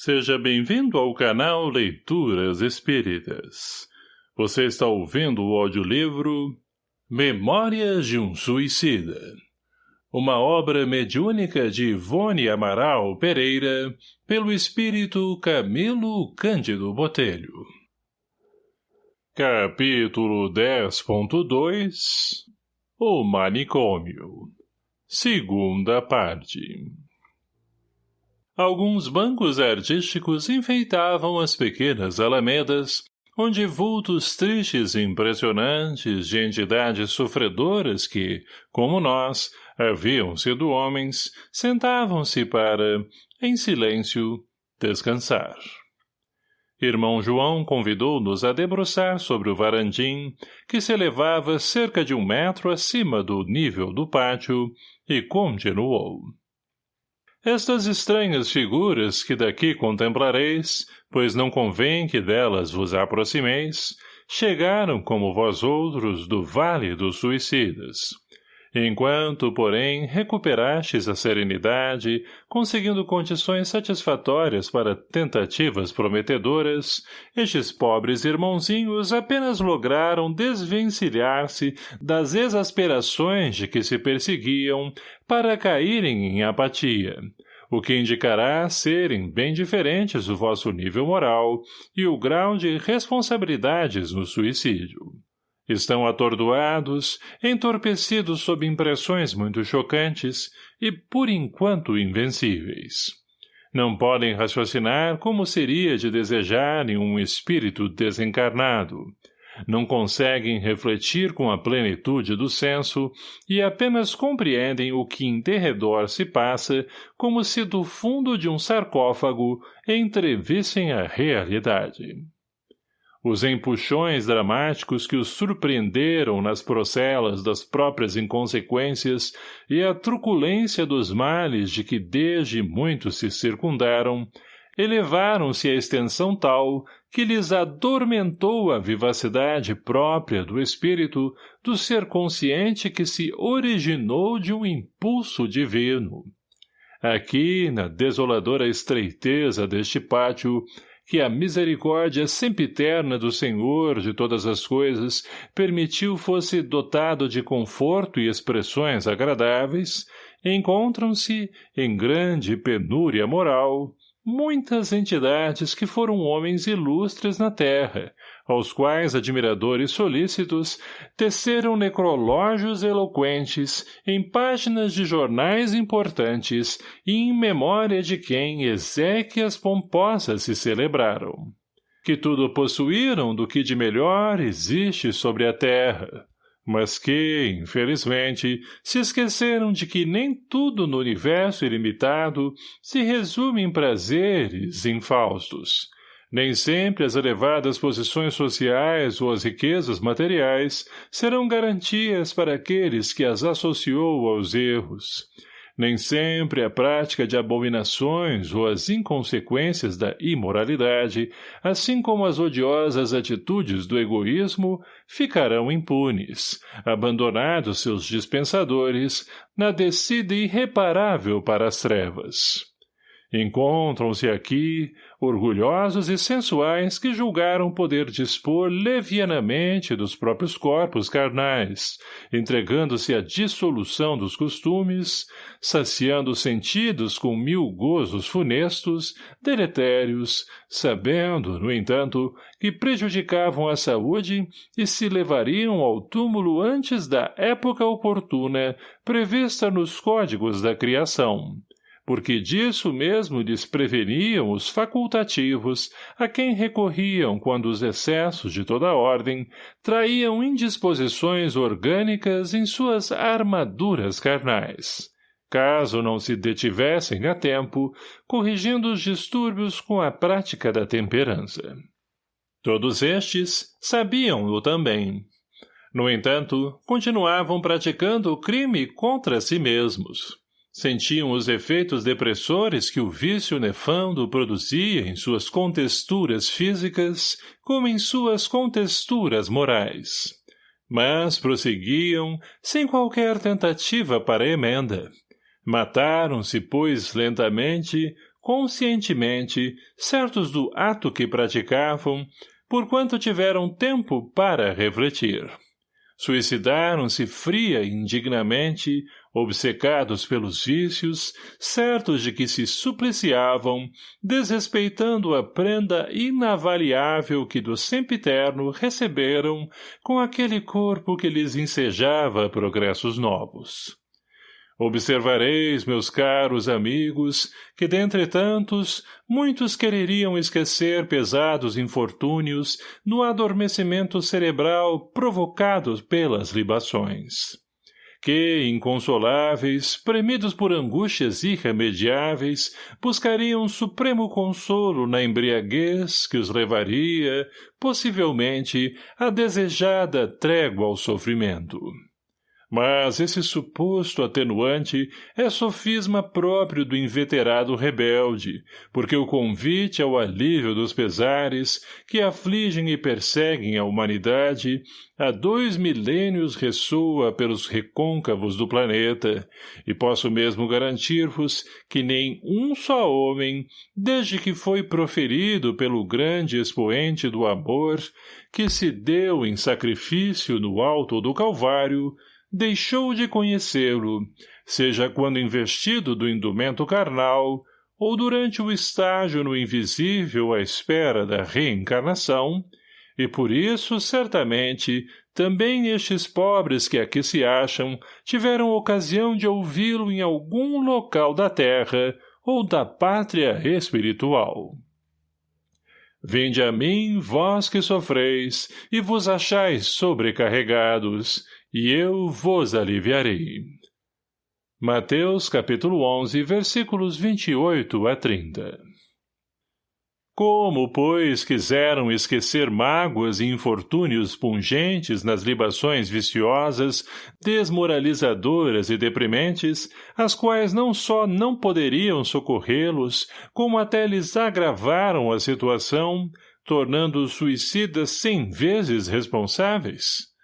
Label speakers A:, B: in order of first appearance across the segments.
A: Seja bem-vindo ao canal Leituras Espíritas. Você está ouvindo o audiolivro Memórias de um Suicida. Uma obra mediúnica de Ivone Amaral Pereira, pelo espírito Camilo Cândido Botelho. Capítulo 10.2 O Manicômio Segunda parte Alguns bancos artísticos enfeitavam as pequenas alamedas, onde vultos tristes e impressionantes de entidades sofredoras que, como nós, haviam sido homens, sentavam-se para, em silêncio, descansar. Irmão João convidou-nos a debruçar sobre o varandim, que se elevava cerca de um metro acima do nível do pátio, e continuou. Estas estranhas figuras que daqui contemplareis, pois não convém que delas vos aproximeis, chegaram como vós outros do Vale dos Suicidas. Enquanto, porém, recuperastes a serenidade, conseguindo condições satisfatórias para tentativas prometedoras, estes pobres irmãozinhos apenas lograram desvencilhar-se das exasperações de que se perseguiam para caírem em apatia, o que indicará serem bem diferentes o vosso nível moral e o grau de responsabilidades no suicídio. Estão atordoados, entorpecidos sob impressões muito chocantes e, por enquanto, invencíveis. Não podem raciocinar como seria de desejarem um espírito desencarnado. Não conseguem refletir com a plenitude do senso e apenas compreendem o que em derredor se passa como se do fundo de um sarcófago entrevissem a realidade. Os empuxões dramáticos que os surpreenderam nas procelas das próprias inconsequências e a truculência dos males de que desde muito se circundaram, elevaram-se a extensão tal que lhes adormentou a vivacidade própria do espírito do ser consciente que se originou de um impulso divino. Aqui, na desoladora estreiteza deste pátio, que a misericórdia sempiterna do Senhor de todas as coisas permitiu fosse dotado de conforto e expressões agradáveis, encontram-se, em grande penúria moral, muitas entidades que foram homens ilustres na terra, aos quais admiradores solícitos teceram necrológios eloquentes em páginas de jornais importantes e em memória de quem exéquias pomposas se celebraram. Que tudo possuíram do que de melhor existe sobre a terra, mas que, infelizmente, se esqueceram de que nem tudo no universo ilimitado se resume em prazeres infaustos, nem sempre as elevadas posições sociais ou as riquezas materiais serão garantias para aqueles que as associou aos erros. Nem sempre a prática de abominações ou as inconsequências da imoralidade, assim como as odiosas atitudes do egoísmo, ficarão impunes, abandonados seus dispensadores, na descida irreparável para as trevas. Encontram-se aqui orgulhosos e sensuais que julgaram poder dispor levianamente dos próprios corpos carnais, entregando-se à dissolução dos costumes, saciando os sentidos com mil gozos funestos, deletérios, sabendo, no entanto, que prejudicavam a saúde e se levariam ao túmulo antes da época oportuna prevista nos códigos da criação porque disso mesmo lhes preveniam os facultativos a quem recorriam quando os excessos de toda ordem traíam indisposições orgânicas em suas armaduras carnais, caso não se detivessem a tempo, corrigindo os distúrbios com a prática da temperança. Todos estes sabiam-no também. No entanto, continuavam praticando o crime contra si mesmos Sentiam os efeitos depressores que o vício nefando produzia em suas contexturas físicas como em suas contexturas morais. Mas prosseguiam sem qualquer tentativa para emenda. Mataram-se, pois, lentamente, conscientemente, certos do ato que praticavam, porquanto tiveram tempo para refletir. Suicidaram-se fria e indignamente, obcecados pelos vícios, certos de que se supliciavam, desrespeitando a prenda inavaliável que do sempiterno receberam com aquele corpo que lhes ensejava progressos novos. Observareis, meus caros amigos, que dentre tantos, muitos quereriam esquecer pesados infortúnios no adormecimento cerebral provocado pelas libações. Que, inconsoláveis, premidos por angústias irremediáveis, buscariam supremo consolo na embriaguez que os levaria, possivelmente, à desejada trégua ao sofrimento. Mas esse suposto atenuante é sofisma próprio do inveterado rebelde, porque o convite ao alívio dos pesares, que afligem e perseguem a humanidade, há dois milênios ressoa pelos recôncavos do planeta, e posso mesmo garantir-vos que nem um só homem, desde que foi proferido pelo grande expoente do amor, que se deu em sacrifício no alto do Calvário, deixou de conhecê-lo, seja quando investido do indumento carnal, ou durante o estágio no invisível à espera da reencarnação, e por isso, certamente, também estes pobres que aqui se acham tiveram ocasião de ouvi-lo em algum local da terra ou da pátria espiritual. Vinde a mim, vós que sofreis, e vos achais sobrecarregados, e eu vos aliviarei. Mateus capítulo 11, versículos 28 a 30 Como, pois, quiseram esquecer mágoas e infortúnios pungentes nas libações viciosas, desmoralizadoras e deprimentes, as quais não só não poderiam socorrê-los, como até lhes agravaram a situação, tornando-os suicidas cem vezes responsáveis?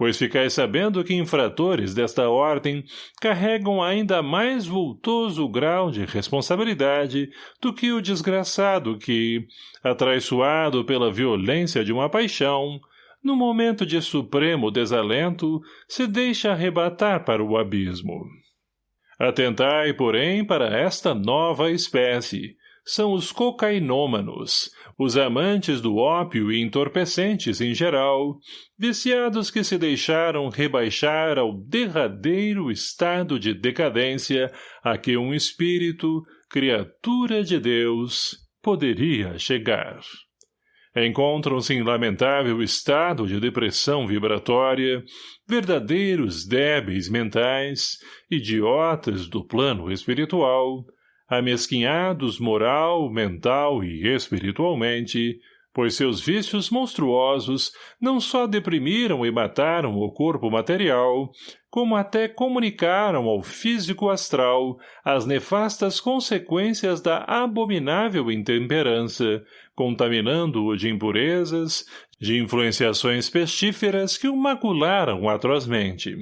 A: Pois ficais sabendo que infratores desta ordem carregam ainda mais vultoso grau de responsabilidade do que o desgraçado que, atraiçoado pela violência de uma paixão, no momento de supremo desalento, se deixa arrebatar para o abismo. Atentai, porém, para esta nova espécie, são os cocainômanos, os amantes do ópio e entorpecentes em geral, viciados que se deixaram rebaixar ao derradeiro estado de decadência a que um espírito, criatura de Deus, poderia chegar. Encontram-se em lamentável estado de depressão vibratória, verdadeiros débeis mentais, idiotas do plano espiritual, amesquinhados moral, mental e espiritualmente, pois seus vícios monstruosos não só deprimiram e mataram o corpo material, como até comunicaram ao físico astral as nefastas consequências da abominável intemperança, contaminando-o de impurezas, de influenciações pestíferas que o macularam atrozmente.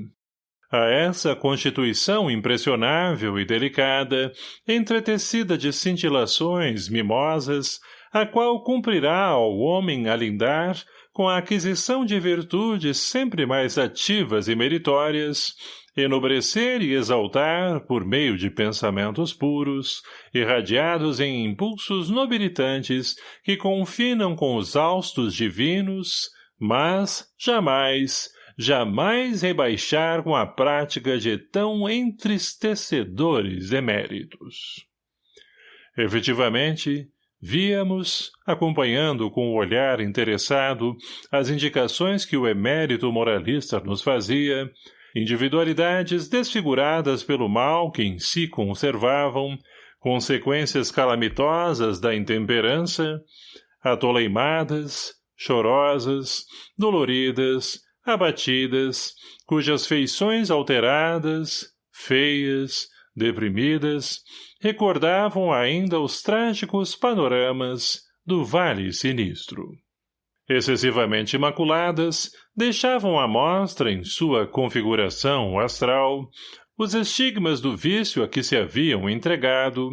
A: A essa constituição impressionável e delicada, entretecida de cintilações mimosas, a qual cumprirá ao homem alindar, com a aquisição de virtudes sempre mais ativas e meritórias, enobrecer e exaltar, por meio de pensamentos puros, irradiados em impulsos nobilitantes que confinam com os austos divinos, mas, jamais, jamais rebaixar com a prática de tão entristecedores eméritos. Efetivamente, víamos, acompanhando com o olhar interessado as indicações que o emérito moralista nos fazia, individualidades desfiguradas pelo mal que em si conservavam, consequências calamitosas da intemperança, atoleimadas, chorosas, doloridas, abatidas, cujas feições alteradas, feias, deprimidas, recordavam ainda os trágicos panoramas do Vale Sinistro. Excessivamente imaculadas, deixavam à mostra em sua configuração astral os estigmas do vício a que se haviam entregado,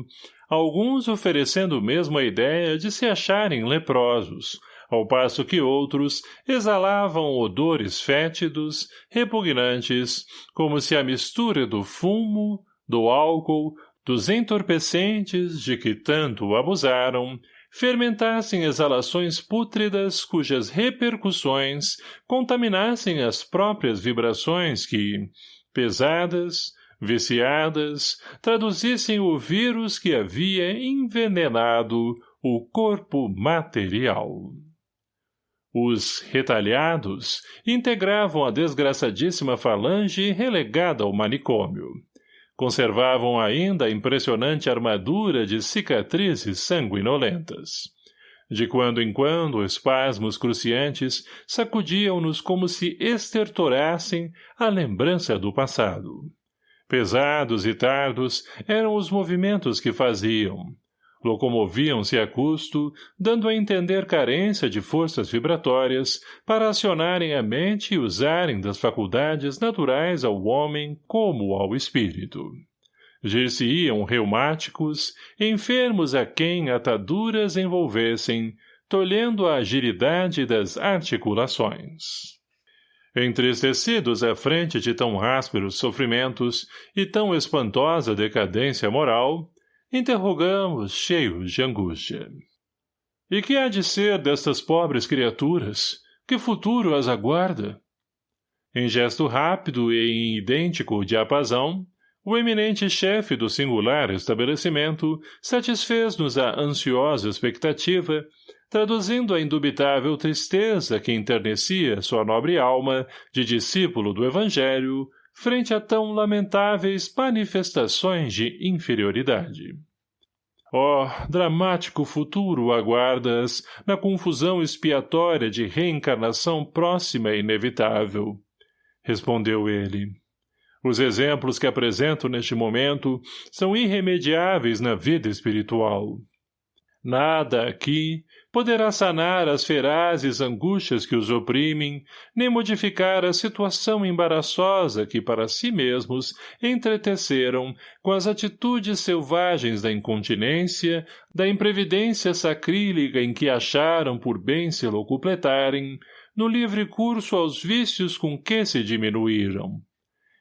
A: alguns oferecendo mesmo a ideia de se acharem leprosos, ao passo que outros exalavam odores fétidos, repugnantes, como se a mistura do fumo, do álcool, dos entorpecentes de que tanto abusaram, fermentassem exalações pútridas cujas repercussões contaminassem as próprias vibrações que, pesadas, viciadas, traduzissem o vírus que havia envenenado o corpo material. Os retalhados integravam a desgraçadíssima falange relegada ao manicômio. Conservavam ainda a impressionante armadura de cicatrizes sanguinolentas. De quando em quando, espasmos cruciantes sacudiam-nos como se estertorassem a lembrança do passado. Pesados e tardos eram os movimentos que faziam. Locomoviam-se a custo, dando a entender carência de forças vibratórias para acionarem a mente e usarem das faculdades naturais ao homem como ao espírito. Gir-se-iam reumáticos, enfermos a quem ataduras envolvessem, tolhendo a agilidade das articulações. Entristecidos à frente de tão ásperos sofrimentos e tão espantosa decadência moral, interrogamos cheios de angústia. E que há de ser destas pobres criaturas? Que futuro as aguarda? Em gesto rápido e em idêntico diapasão, o eminente chefe do singular estabelecimento satisfez-nos a ansiosa expectativa traduzindo a indubitável tristeza que enternecia sua nobre alma de discípulo do Evangelho frente a tão lamentáveis manifestações de inferioridade. Oh, dramático futuro aguardas na confusão expiatória de reencarnação próxima e inevitável, respondeu ele. Os exemplos que apresento neste momento são irremediáveis na vida espiritual. Nada aqui poderá sanar as ferazes angústias que os oprimem, nem modificar a situação embaraçosa que para si mesmos entreteceram com as atitudes selvagens da incontinência, da imprevidência sacrílega em que acharam por bem se locupletarem, no livre curso aos vícios com que se diminuíram.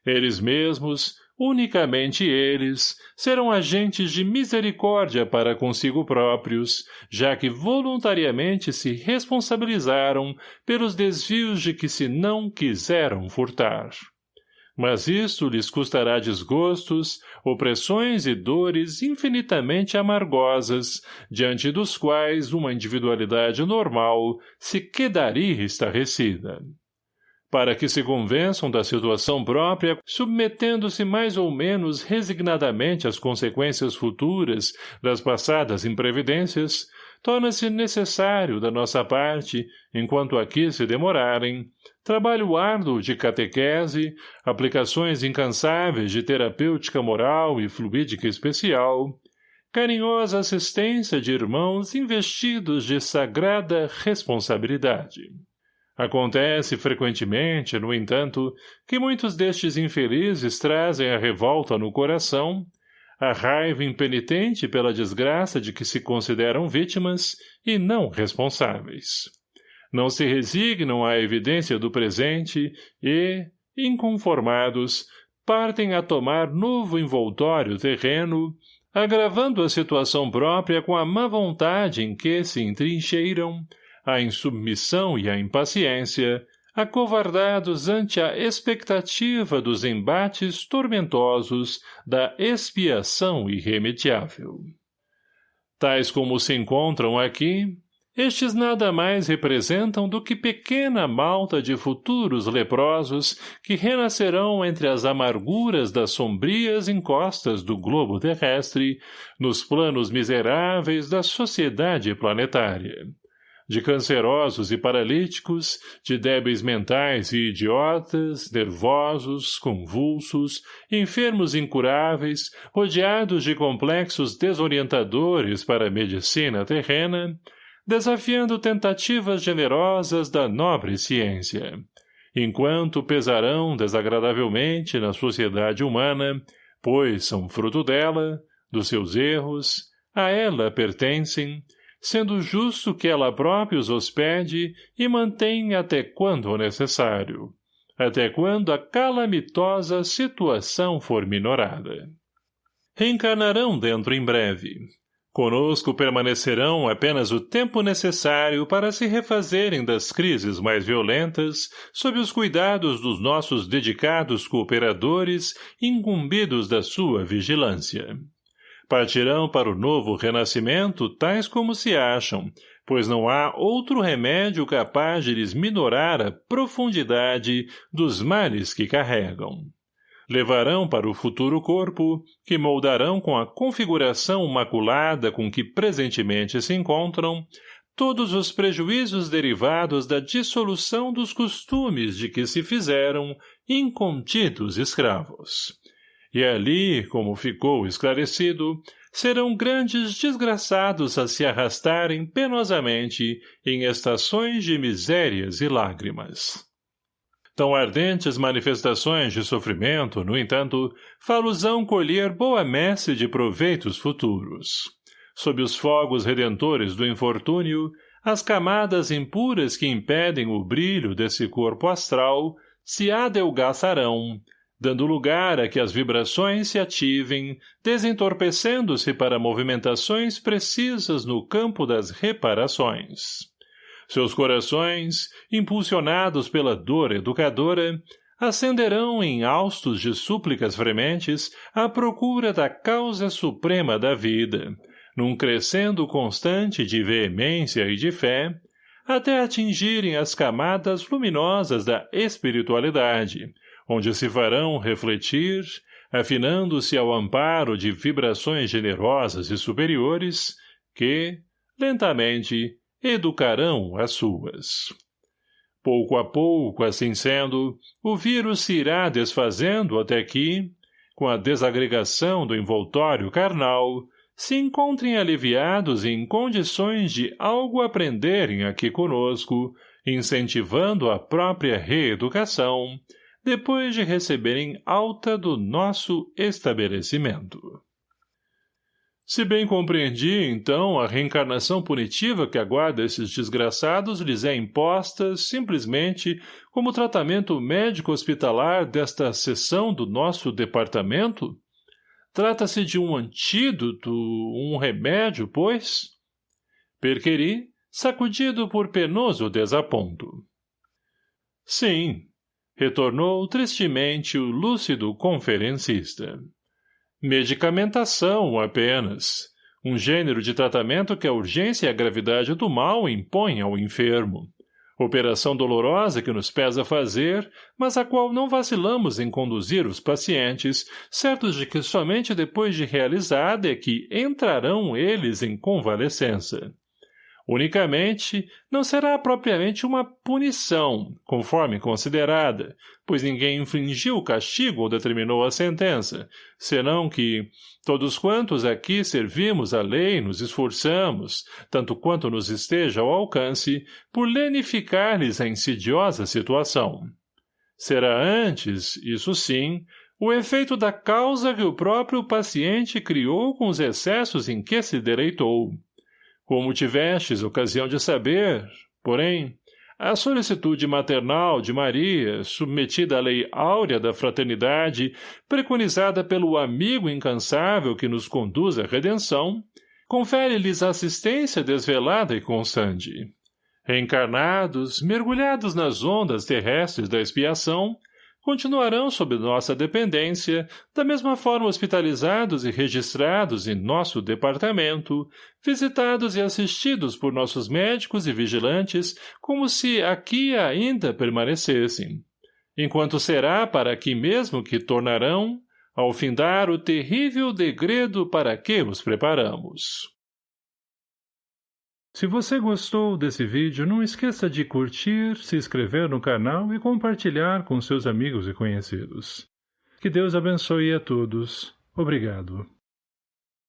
A: Eles mesmos, Unicamente eles serão agentes de misericórdia para consigo próprios, já que voluntariamente se responsabilizaram pelos desvios de que se não quiseram furtar. Mas isto lhes custará desgostos, opressões e dores infinitamente amargosas, diante dos quais uma individualidade normal se quedaria estarrecida para que se convençam da situação própria, submetendo-se mais ou menos resignadamente às consequências futuras das passadas imprevidências, torna-se necessário da nossa parte, enquanto aqui se demorarem, trabalho árduo de catequese, aplicações incansáveis de terapêutica moral e fluídica especial, carinhosa assistência de irmãos investidos de sagrada responsabilidade. Acontece frequentemente, no entanto, que muitos destes infelizes trazem a revolta no coração, a raiva impenitente pela desgraça de que se consideram vítimas e não responsáveis. Não se resignam à evidência do presente e, inconformados, partem a tomar novo envoltório terreno, agravando a situação própria com a má vontade em que se entrincheiram, a insubmissão e a impaciência, acovardados ante a expectativa dos embates tormentosos da expiação irremediável. Tais como se encontram aqui, estes nada mais representam do que pequena malta de futuros leprosos que renascerão entre as amarguras das sombrias encostas do globo terrestre, nos planos miseráveis da sociedade planetária de cancerosos e paralíticos, de débeis mentais e idiotas, nervosos, convulsos, enfermos incuráveis, rodeados de complexos desorientadores para a medicina terrena, desafiando tentativas generosas da nobre ciência, enquanto pesarão desagradavelmente na sociedade humana, pois são fruto dela, dos seus erros, a ela pertencem, sendo justo que ela própria os hospede e mantenha até quando necessário, até quando a calamitosa situação for minorada. Reencarnarão dentro em breve, Conosco permanecerão apenas o tempo necessário para se refazerem das crises mais violentas sob os cuidados dos nossos dedicados cooperadores incumbidos da sua vigilância. Partirão para o novo renascimento tais como se acham, pois não há outro remédio capaz de lhes minorar a profundidade dos males que carregam levarão para o futuro corpo, que moldarão com a configuração maculada com que presentemente se encontram, todos os prejuízos derivados da dissolução dos costumes de que se fizeram incontidos escravos. E ali, como ficou esclarecido, serão grandes desgraçados a se arrastarem penosamente em estações de misérias e lágrimas. Tão ardentes manifestações de sofrimento, no entanto, faluzão colher boa messe de proveitos futuros. Sob os fogos redentores do infortúnio, as camadas impuras que impedem o brilho desse corpo astral se adelgaçarão, dando lugar a que as vibrações se ativem, desentorpecendo-se para movimentações precisas no campo das reparações. Seus corações, impulsionados pela dor educadora, ascenderão em haustos de súplicas frementes à procura da causa suprema da vida, num crescendo constante de veemência e de fé, até atingirem as camadas luminosas da espiritualidade, onde se farão refletir, afinando-se ao amparo de vibrações generosas e superiores, que, lentamente, educarão as suas. Pouco a pouco, assim sendo, o vírus se irá desfazendo até que, com a desagregação do envoltório carnal, se encontrem aliviados em condições de algo aprenderem aqui conosco, incentivando a própria reeducação, depois de receberem alta do nosso estabelecimento. Se bem compreendi, então, a reencarnação punitiva que aguarda esses desgraçados lhes é imposta, simplesmente, como tratamento médico-hospitalar desta seção do nosso departamento? Trata-se de um antídoto, um remédio, pois? Perqueri, sacudido por penoso desaponto. Sim, retornou tristemente o lúcido conferencista. Medicamentação, apenas. Um gênero de tratamento que a urgência e a gravidade do mal impõem ao enfermo. Operação dolorosa que nos pesa fazer, mas a qual não vacilamos em conduzir os pacientes, certos de que somente depois de realizada é que entrarão eles em convalescença. Unicamente, não será propriamente uma punição, conforme considerada, pois ninguém infringiu o castigo ou determinou a sentença, senão que, todos quantos aqui servimos a lei nos esforçamos, tanto quanto nos esteja ao alcance, por lenificar-lhes a insidiosa situação. Será antes, isso sim, o efeito da causa que o próprio paciente criou com os excessos em que se deleitou, como tivestes ocasião de saber, porém, a solicitude maternal de Maria, submetida à lei áurea da fraternidade, preconizada pelo amigo incansável que nos conduz à redenção, confere-lhes assistência desvelada e constante. Reencarnados, mergulhados nas ondas terrestres da expiação, continuarão sob nossa dependência, da mesma forma hospitalizados e registrados em nosso departamento, visitados e assistidos por nossos médicos e vigilantes, como se aqui ainda permanecessem. Enquanto será para aqui mesmo que tornarão, ao findar o terrível degredo para que os preparamos. Se você gostou desse vídeo, não esqueça de curtir, se inscrever no canal e compartilhar com seus amigos e conhecidos. Que Deus abençoe a todos. Obrigado.